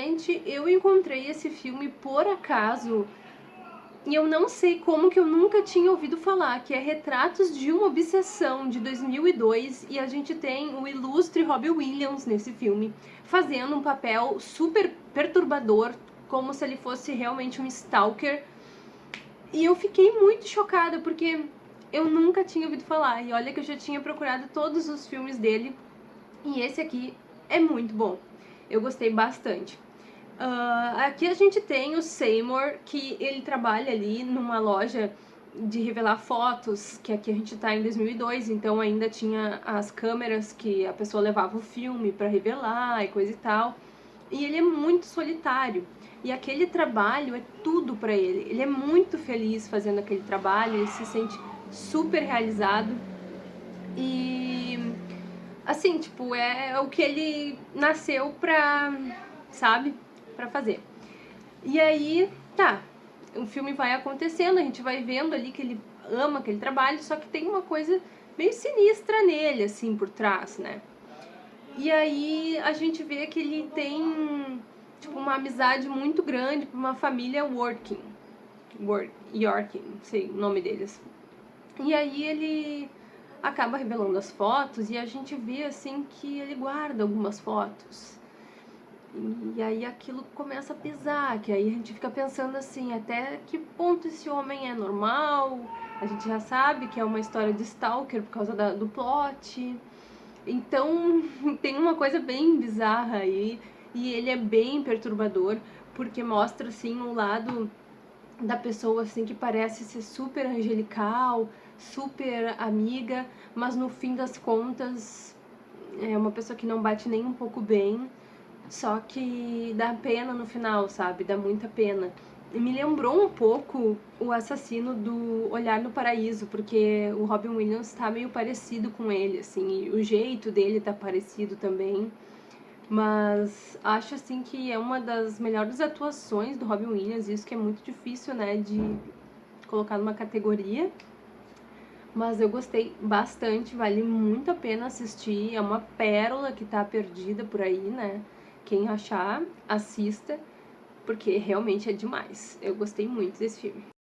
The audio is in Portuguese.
Gente, eu encontrei esse filme por acaso e eu não sei como que eu nunca tinha ouvido falar, que é Retratos de uma Obsessão, de 2002, e a gente tem o ilustre Robbie Williams nesse filme, fazendo um papel super perturbador, como se ele fosse realmente um stalker. E eu fiquei muito chocada, porque eu nunca tinha ouvido falar, e olha que eu já tinha procurado todos os filmes dele, e esse aqui é muito bom. Eu gostei bastante. Uh, aqui a gente tem o Seymour, que ele trabalha ali numa loja de revelar fotos, que aqui a gente tá em 2002, então ainda tinha as câmeras que a pessoa levava o filme para revelar e coisa e tal. E ele é muito solitário. E aquele trabalho é tudo para ele. Ele é muito feliz fazendo aquele trabalho, ele se sente super realizado. E assim, tipo, é o que ele nasceu pra, sabe? Para fazer. E aí, tá, o filme vai acontecendo, a gente vai vendo ali que ele ama aquele trabalho, só que tem uma coisa meio sinistra nele, assim, por trás, né? E aí a gente vê que ele tem, tipo, uma amizade muito grande com uma família working. Work, Yorking, sei o nome deles. E aí ele acaba revelando as fotos e a gente vê, assim, que ele guarda algumas fotos e aí aquilo começa a pesar, que aí a gente fica pensando assim, até que ponto esse homem é normal? A gente já sabe que é uma história de stalker por causa da, do plot. Então tem uma coisa bem bizarra aí, e ele é bem perturbador, porque mostra assim um lado da pessoa assim que parece ser super angelical, super amiga, mas no fim das contas é uma pessoa que não bate nem um pouco bem só que dá pena no final, sabe? Dá muita pena. E me lembrou um pouco o assassino do Olhar no Paraíso, porque o Robin Williams tá meio parecido com ele, assim, o jeito dele tá parecido também. Mas acho, assim, que é uma das melhores atuações do Robin Williams, isso que é muito difícil, né, de colocar numa categoria. Mas eu gostei bastante, vale muito a pena assistir, é uma pérola que tá perdida por aí, né? Quem achar, assista, porque realmente é demais. Eu gostei muito desse filme.